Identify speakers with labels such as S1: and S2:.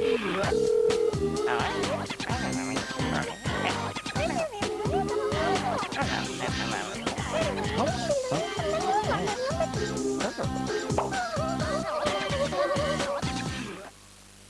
S1: Huh?